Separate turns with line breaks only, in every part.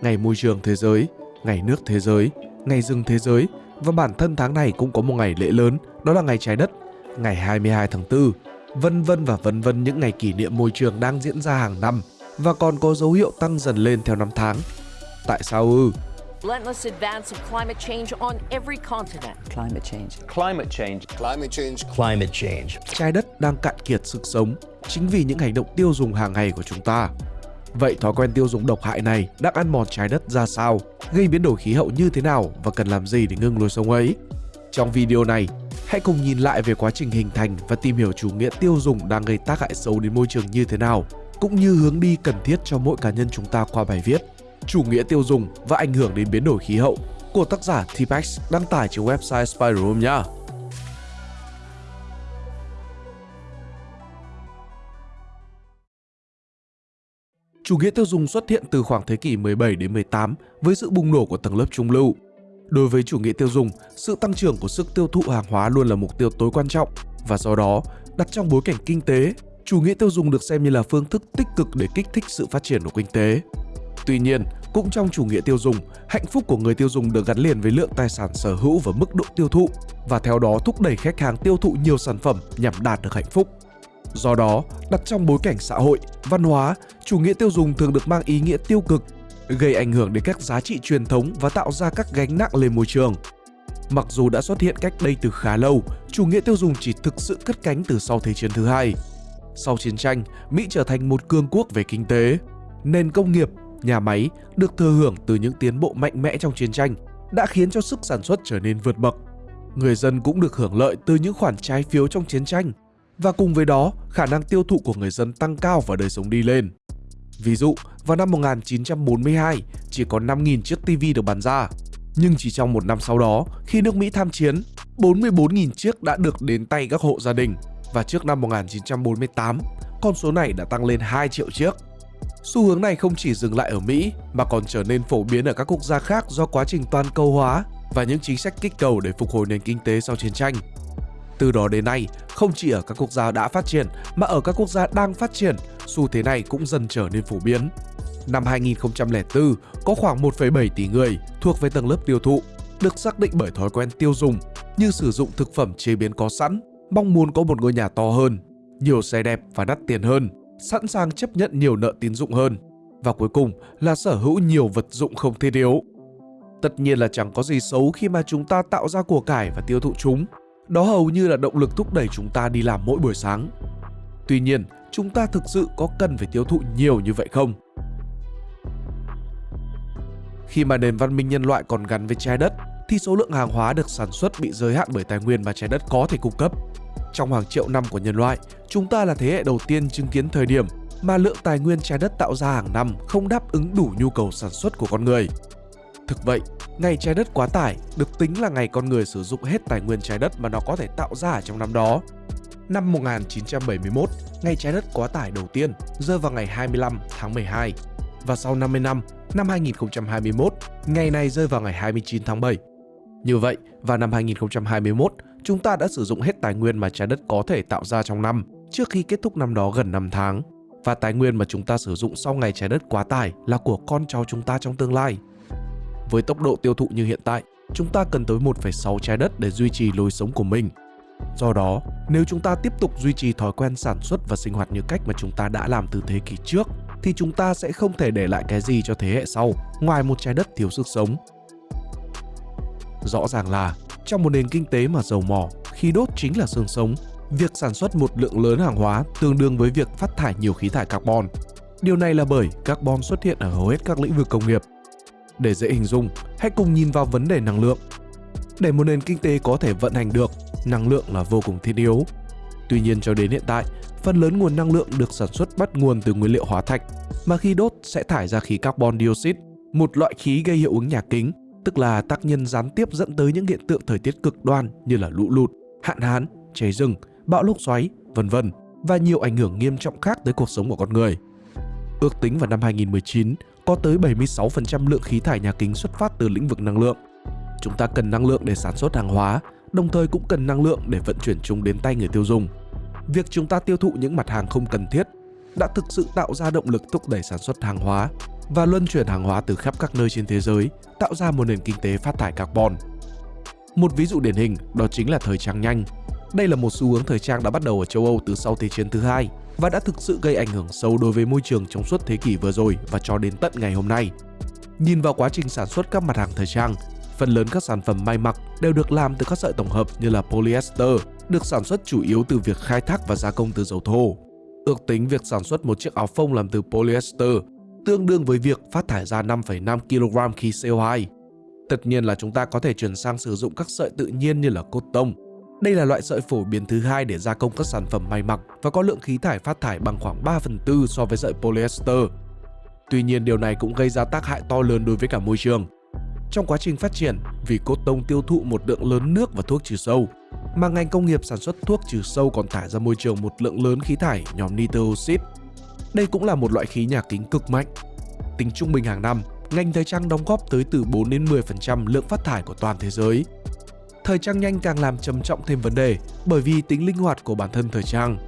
Ngày Môi trường Thế giới, Ngày Nước Thế giới, Ngày Rừng Thế giới và bản thân tháng này cũng có một ngày lễ lớn, đó là Ngày Trái Đất, ngày 22 tháng 4, vân vân và vân vân những ngày kỷ niệm môi trường đang diễn ra hàng năm và còn có dấu hiệu tăng dần lên theo năm tháng. Tại sao ư?
Relentless advance of climate change on every continent.
Climate change.
Climate change.
Climate change.
Climate change.
Trái đất đang cạn kiệt sức sống chính vì những hành động tiêu dùng hàng ngày của chúng ta. Vậy thói quen tiêu dùng độc hại này đang ăn mòn trái đất ra sao, gây biến đổi khí hậu như thế nào và cần làm gì để ngưng lối sống ấy? Trong video này, hãy cùng nhìn lại về quá trình hình thành và tìm hiểu chủ nghĩa tiêu dùng đang gây tác hại xấu đến môi trường như thế nào, cũng như hướng đi cần thiết cho mỗi cá nhân chúng ta qua bài viết Chủ nghĩa tiêu dùng và ảnh hưởng đến biến đổi khí hậu của tác giả Tipex đăng tải trên website Spider Room nhé. Chủ nghĩa tiêu dùng xuất hiện từ khoảng thế kỷ 17 đến 18 với sự bùng nổ của tầng lớp trung lưu. Đối với chủ nghĩa tiêu dùng, sự tăng trưởng của sức tiêu thụ hàng hóa luôn là mục tiêu tối quan trọng và do đó, đặt trong bối cảnh kinh tế, chủ nghĩa tiêu dùng được xem như là phương thức tích cực để kích thích sự phát triển của kinh tế. Tuy nhiên, cũng trong chủ nghĩa tiêu dùng, hạnh phúc của người tiêu dùng được gắn liền với lượng tài sản sở hữu và mức độ tiêu thụ và theo đó thúc đẩy khách hàng tiêu thụ nhiều sản phẩm nhằm đạt được hạnh phúc. Do đó, đặt trong bối cảnh xã hội, văn hóa, chủ nghĩa tiêu dùng thường được mang ý nghĩa tiêu cực, gây ảnh hưởng đến các giá trị truyền thống và tạo ra các gánh nặng lên môi trường. Mặc dù đã xuất hiện cách đây từ khá lâu, chủ nghĩa tiêu dùng chỉ thực sự cất cánh từ sau Thế chiến thứ hai. Sau chiến tranh, Mỹ trở thành một cường quốc về kinh tế. Nền công nghiệp, nhà máy được thừa hưởng từ những tiến bộ mạnh mẽ trong chiến tranh đã khiến cho sức sản xuất trở nên vượt bậc. Người dân cũng được hưởng lợi từ những khoản trái phiếu trong chiến tranh và cùng với đó, khả năng tiêu thụ của người dân tăng cao và đời sống đi lên. Ví dụ, vào năm 1942, chỉ có 5.000 chiếc TV được bán ra. Nhưng chỉ trong một năm sau đó, khi nước Mỹ tham chiến, 44.000 chiếc đã được đến tay các hộ gia đình. Và trước năm 1948, con số này đã tăng lên 2 triệu chiếc. Xu hướng này không chỉ dừng lại ở Mỹ mà còn trở nên phổ biến ở các quốc gia khác do quá trình toàn cầu hóa và những chính sách kích cầu để phục hồi nền kinh tế sau chiến tranh. Từ đó đến nay, không chỉ ở các quốc gia đã phát triển mà ở các quốc gia đang phát triển, xu thế này cũng dần trở nên phổ biến. Năm 2004, có khoảng 1,7 tỷ người thuộc về tầng lớp tiêu thụ, được xác định bởi thói quen tiêu dùng như sử dụng thực phẩm chế biến có sẵn, mong muốn có một ngôi nhà to hơn, nhiều xe đẹp và đắt tiền hơn, sẵn sàng chấp nhận nhiều nợ tín dụng hơn và cuối cùng là sở hữu nhiều vật dụng không thiết yếu. Tất nhiên là chẳng có gì xấu khi mà chúng ta tạo ra của cải và tiêu thụ chúng. Đó hầu như là động lực thúc đẩy chúng ta đi làm mỗi buổi sáng. Tuy nhiên, chúng ta thực sự có cần phải tiêu thụ nhiều như vậy không? Khi mà nền văn minh nhân loại còn gắn với trái đất, thì số lượng hàng hóa được sản xuất bị giới hạn bởi tài nguyên mà trái đất có thể cung cấp. Trong hàng triệu năm của nhân loại, chúng ta là thế hệ đầu tiên chứng kiến thời điểm mà lượng tài nguyên trái đất tạo ra hàng năm không đáp ứng đủ nhu cầu sản xuất của con người. Thực vậy, ngày trái đất quá tải được tính là ngày con người sử dụng hết tài nguyên trái đất mà nó có thể tạo ra trong năm đó. Năm 1971, ngày trái đất quá tải đầu tiên rơi vào ngày 25 tháng 12 và sau 50 năm, năm 2021, ngày này rơi vào ngày 29 tháng 7. Như vậy, vào năm 2021, chúng ta đã sử dụng hết tài nguyên mà trái đất có thể tạo ra trong năm trước khi kết thúc năm đó gần 5 tháng. Và tài nguyên mà chúng ta sử dụng sau ngày trái đất quá tải là của con cháu chúng ta trong tương lai. Với tốc độ tiêu thụ như hiện tại, chúng ta cần tới 1,6 trái đất để duy trì lối sống của mình. Do đó, nếu chúng ta tiếp tục duy trì thói quen sản xuất và sinh hoạt như cách mà chúng ta đã làm từ thế kỷ trước, thì chúng ta sẽ không thể để lại cái gì cho thế hệ sau ngoài một trái đất thiếu sức sống. Rõ ràng là trong một nền kinh tế mà dầu mỏ, khí đốt chính là xương sống, việc sản xuất một lượng lớn hàng hóa tương đương với việc phát thải nhiều khí thải carbon. Điều này là bởi carbon xuất hiện ở hầu hết các lĩnh vực công nghiệp. Để dễ hình dung, hãy cùng nhìn vào vấn đề năng lượng. Để một nền kinh tế có thể vận hành được, năng lượng là vô cùng thiết yếu. Tuy nhiên cho đến hiện tại, phần lớn nguồn năng lượng được sản xuất bắt nguồn từ nguyên liệu hóa thạch, mà khi đốt sẽ thải ra khí carbon dioxide, một loại khí gây hiệu ứng nhà kính tức là tác nhân gián tiếp dẫn tới những hiện tượng thời tiết cực đoan như là lũ lụt, hạn hán, cháy rừng, bão lốc xoáy, vân vân và nhiều ảnh hưởng nghiêm trọng khác tới cuộc sống của con người. Ước tính vào năm 2019, có tới 76% lượng khí thải nhà kính xuất phát từ lĩnh vực năng lượng. Chúng ta cần năng lượng để sản xuất hàng hóa, đồng thời cũng cần năng lượng để vận chuyển chúng đến tay người tiêu dùng. Việc chúng ta tiêu thụ những mặt hàng không cần thiết đã thực sự tạo ra động lực thúc đẩy sản xuất hàng hóa và luân chuyển hàng hóa từ khắp các nơi trên thế giới, tạo ra một nền kinh tế phát thải carbon. Một ví dụ điển hình đó chính là thời trang nhanh. Đây là một xu hướng thời trang đã bắt đầu ở châu Âu từ sau Thế chiến thứ hai và đã thực sự gây ảnh hưởng sâu đối với môi trường trong suốt thế kỷ vừa rồi và cho đến tận ngày hôm nay. Nhìn vào quá trình sản xuất các mặt hàng thời trang, phần lớn các sản phẩm may mặc đều được làm từ các sợi tổng hợp như là polyester, được sản xuất chủ yếu từ việc khai thác và gia công từ dầu thô. Ước tính việc sản xuất một chiếc áo phông làm từ polyester tương đương với việc phát thải ra 5,5 kg khí CO2. Tất nhiên là chúng ta có thể chuyển sang sử dụng các sợi tự nhiên như là cốt tông. Đây là loại sợi phổ biến thứ hai để gia công các sản phẩm may mặc và có lượng khí thải phát thải bằng khoảng 3 phần tư so với sợi polyester. Tuy nhiên điều này cũng gây ra tác hại to lớn đối với cả môi trường. Trong quá trình phát triển, vì cốt tông tiêu thụ một lượng lớn nước và thuốc trừ sâu, mà ngành công nghiệp sản xuất thuốc trừ sâu còn thải ra môi trường một lượng lớn khí thải nhóm nitơ oxide. Đây cũng là một loại khí nhà kính cực mạnh. Tính trung bình hàng năm, ngành thời trang đóng góp tới từ 4 đến 10% lượng phát thải của toàn thế giới. Thời trang nhanh càng làm trầm trọng thêm vấn đề bởi vì tính linh hoạt của bản thân thời trang.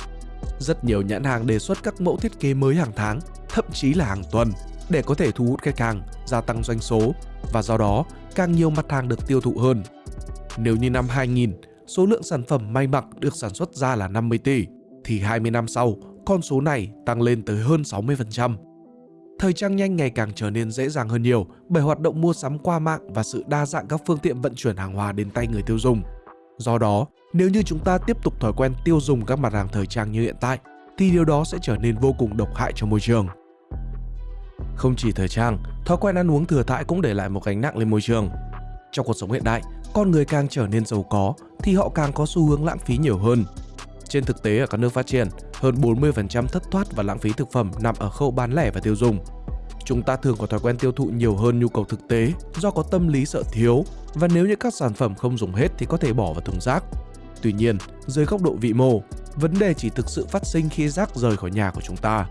Rất nhiều nhãn hàng đề xuất các mẫu thiết kế mới hàng tháng, thậm chí là hàng tuần để có thể thu hút khách hàng, gia tăng doanh số và do đó càng nhiều mặt hàng được tiêu thụ hơn. Nếu như năm 2000, số lượng sản phẩm may mặc được sản xuất ra là 50 tỷ, thì 20 năm sau, con số này tăng lên tới hơn 60%. Thời trang nhanh ngày càng trở nên dễ dàng hơn nhiều bởi hoạt động mua sắm qua mạng và sự đa dạng các phương tiện vận chuyển hàng hóa đến tay người tiêu dùng. Do đó, nếu như chúng ta tiếp tục thói quen tiêu dùng các mặt hàng thời trang như hiện tại, thì điều đó sẽ trở nên vô cùng độc hại cho môi trường. Không chỉ thời trang, thói quen ăn uống thừa thãi cũng để lại một gánh nặng lên môi trường. Trong cuộc sống hiện đại, con người càng trở nên giàu có thì họ càng có xu hướng lãng phí nhiều hơn. Trên thực tế ở các nước phát triển, hơn 40% thất thoát và lãng phí thực phẩm nằm ở khâu bán lẻ và tiêu dùng. Chúng ta thường có thói quen tiêu thụ nhiều hơn nhu cầu thực tế do có tâm lý sợ thiếu và nếu như các sản phẩm không dùng hết thì có thể bỏ vào thùng rác. Tuy nhiên, dưới góc độ vị mô, vấn đề chỉ thực sự phát sinh khi rác rời khỏi nhà của chúng ta.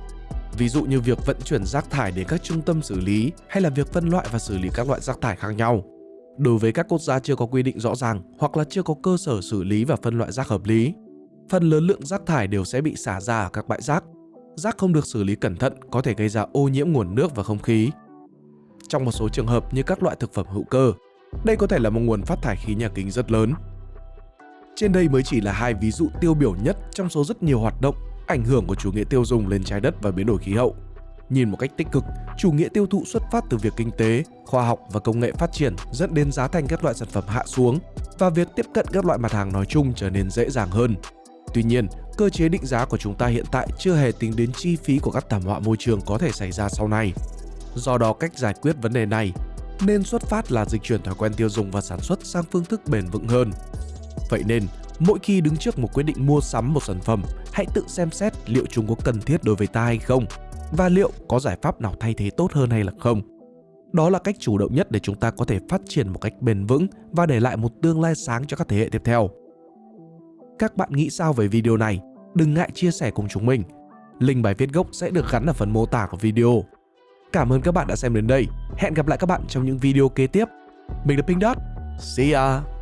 Ví dụ như việc vận chuyển rác thải đến các trung tâm xử lý hay là việc phân loại và xử lý các loại rác thải khác nhau. Đối với các quốc gia chưa có quy định rõ ràng hoặc là chưa có cơ sở xử lý và phân loại rác hợp lý, phần lớn lượng rác thải đều sẽ bị xả ra ở các bãi rác. Rác không được xử lý cẩn thận có thể gây ra ô nhiễm nguồn nước và không khí. Trong một số trường hợp như các loại thực phẩm hữu cơ, đây có thể là một nguồn phát thải khí nhà kính rất lớn. Trên đây mới chỉ là hai ví dụ tiêu biểu nhất trong số rất nhiều hoạt động ảnh hưởng của chủ nghĩa tiêu dùng lên trái đất và biến đổi khí hậu. Nhìn một cách tích cực, chủ nghĩa tiêu thụ xuất phát từ việc kinh tế, khoa học và công nghệ phát triển dẫn đến giá thành các loại sản phẩm hạ xuống và việc tiếp cận các loại mặt hàng nói chung trở nên dễ dàng hơn. Tuy nhiên, cơ chế định giá của chúng ta hiện tại chưa hề tính đến chi phí của các thảm họa môi trường có thể xảy ra sau này. Do đó cách giải quyết vấn đề này nên xuất phát là dịch chuyển thói quen tiêu dùng và sản xuất sang phương thức bền vững hơn. Vậy nên, mỗi khi đứng trước một quyết định mua sắm một sản phẩm, hãy tự xem xét liệu chúng có cần thiết đối với ta hay không và liệu có giải pháp nào thay thế tốt hơn hay là không. Đó là cách chủ động nhất để chúng ta có thể phát triển một cách bền vững và để lại một tương lai sáng cho các thế hệ tiếp theo. Các bạn nghĩ sao về video này? Đừng ngại chia sẻ cùng chúng mình. Link bài viết gốc sẽ được gắn ở phần mô tả của video. Cảm ơn các bạn đã xem đến đây. Hẹn gặp lại các bạn trong những video kế tiếp. Mình là Pink Dot. See ya!